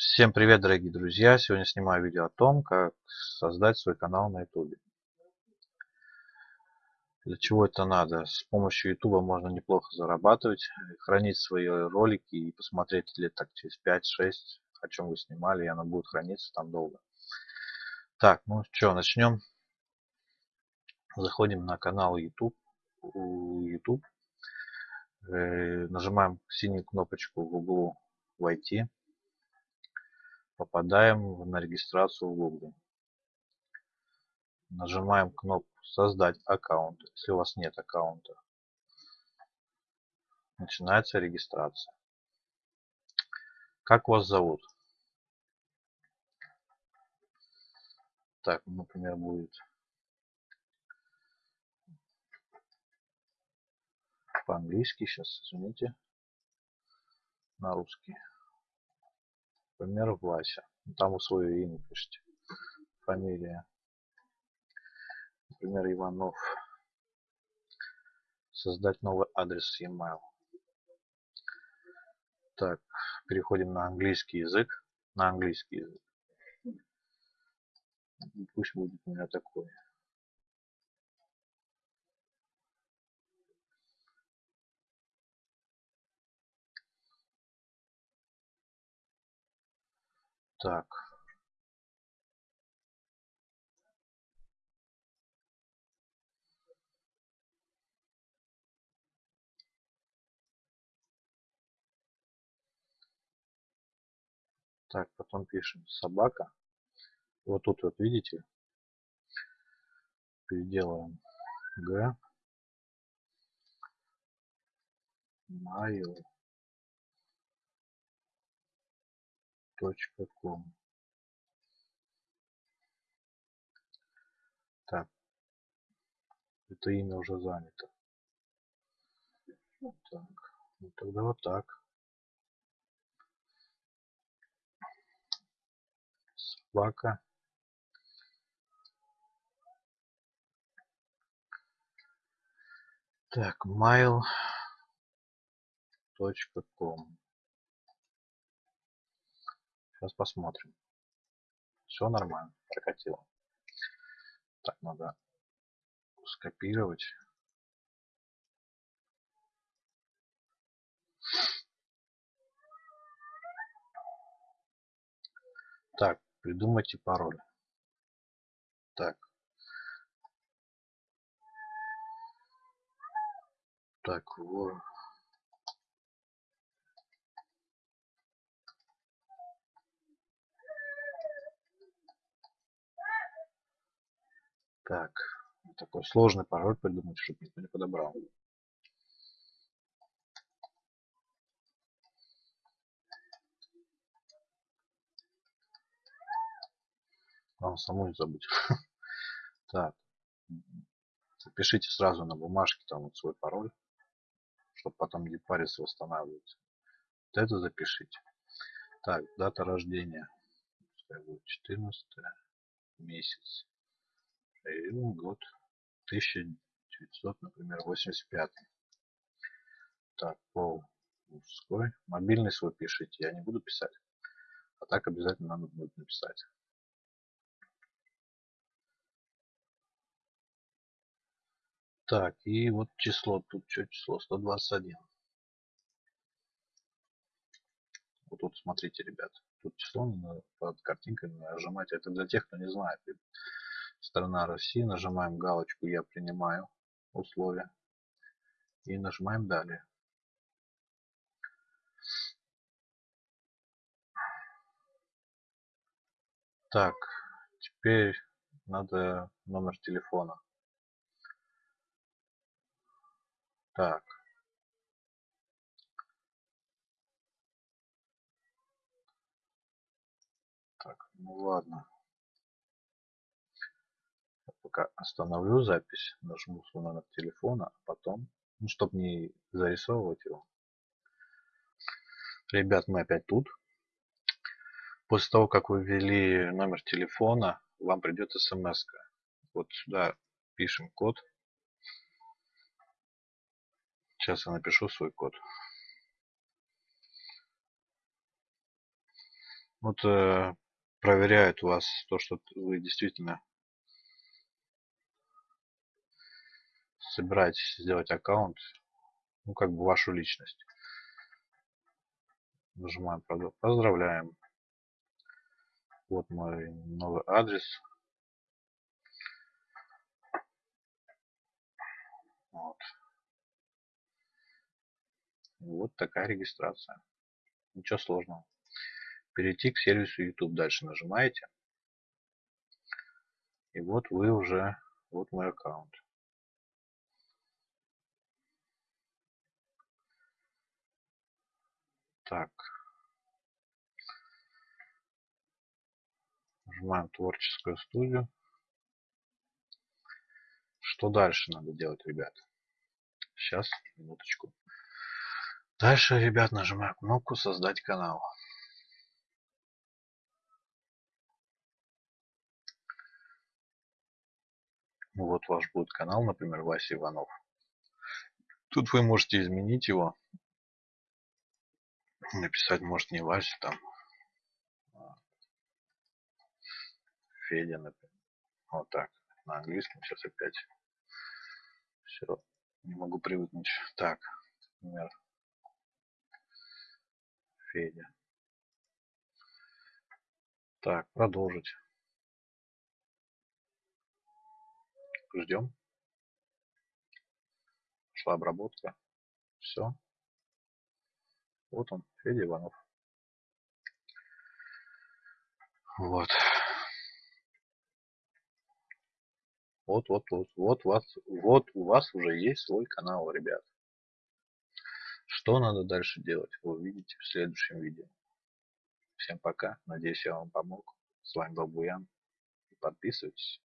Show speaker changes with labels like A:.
A: Всем привет, дорогие друзья! Сегодня снимаю видео о том, как создать свой канал на YouTube. Для чего это надо? С помощью YouTube можно неплохо зарабатывать, хранить свои ролики и посмотреть лет так через 5-6, о чем вы снимали, и оно будет храниться там долго. Так, ну что, начнем. Заходим на канал YouTube. YouTube. Э, нажимаем синюю кнопочку в углу «Войти» попадаем на регистрацию в Google. Нажимаем кнопку «Создать аккаунт», если у вас нет аккаунта. Начинается регистрация. Как вас зовут? Так, например, будет по-английски, сейчас, извините, на русский. Например, Вася. Там вы свое имя пишите. Фамилия. Например, Иванов. Создать новый адрес e-mail. Так, переходим на английский язык. На английский язык. Пусть будет у меня такой. Так. Так, потом пишем. Собака. Вот тут вот видите, переделаем. Г mail ком. Так, это имя уже занято. Так, ну тогда вот так. Собака. Так, mail.com. Сейчас посмотрим. Все нормально, прокатило. Так, надо скопировать. Так, придумайте пароль. Так. Так, вот. Так, такой сложный пароль придумать, чтобы никто не подобрал. Вам саму не забыть. Так. Запишите сразу на бумажке там вот свой пароль, чтобы потом не париться восстанавливать. Вот это запишите. Так, дата рождения. Пускай будет 14 месяц период год 1900, например, 85. Так, пол мужской. Мобильный свой пишите, я не буду писать. А так обязательно надо будет написать. Так, и вот число, тут что число? 121. Вот тут смотрите, ребят. Тут число под картинкой нажимать. Это для тех, кто не знает страна России, нажимаем галочку «Я принимаю условия» и нажимаем «Далее». Так, теперь надо номер телефона. Так. Так, ну ладно пока остановлю запись, нажму свой номер телефона, а потом, ну, чтобы не зарисовывать его. Ребят, мы опять тут. После того, как вы ввели номер телефона, вам придет смс. -ка. Вот сюда пишем код. Сейчас я напишу свой код. Вот э, проверяют вас то, что вы действительно собираетесь сделать аккаунт, ну как бы вашу личность. Нажимаем Поздравляем. Вот мой новый адрес. Вот. Вот такая регистрация. Ничего сложного. Перейти к сервису YouTube дальше нажимаете. И вот вы уже, вот мой аккаунт. Так. Нажимаем творческую студию. Что дальше надо делать, ребят? Сейчас, минуточку. Дальше, ребят, нажимаю кнопку «Создать канал». Вот ваш будет канал, например, Вася Иванов. Тут вы можете изменить его. Написать, может, не Вася, там, а Федя, например. Вот так, на английском сейчас опять. Все, не могу привыкнуть. Так, например, Федя. Так, продолжить. Ждем. Шла обработка. Все. Вот он, Федя Иванов. Вот. Вот, вот, вот, вот, вас, вот у вас уже есть свой канал, ребят. Что надо дальше делать, вы увидите в следующем видео. Всем пока. Надеюсь, я вам помог. С вами был Буян. Подписывайтесь.